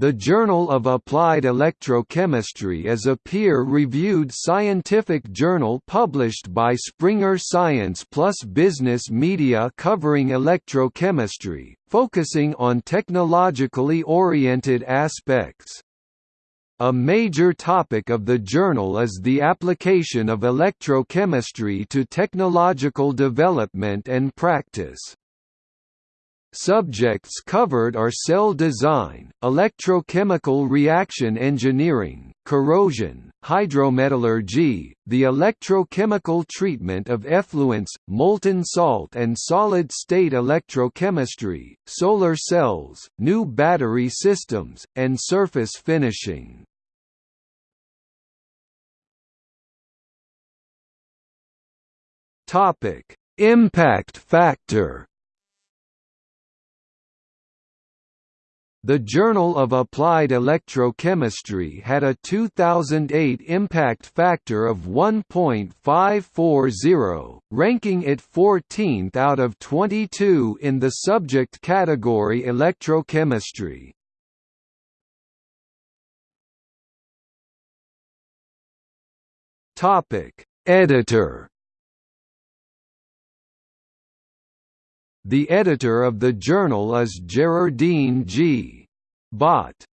The Journal of Applied Electrochemistry is a peer-reviewed scientific journal published by Springer Science plus business media covering electrochemistry, focusing on technologically oriented aspects. A major topic of the journal is the application of electrochemistry to technological development and practice. Subjects covered are cell design, electrochemical reaction engineering, corrosion, hydrometallurgy, the electrochemical treatment of effluents, molten salt and solid-state electrochemistry, solar cells, new battery systems, and surface finishing. Impact factor The Journal of Applied Electrochemistry had a 2008 impact factor of 1.540, ranking it 14th out of 22 in the subject category electrochemistry. Editor The editor of the journal is Gerardine G. Botte.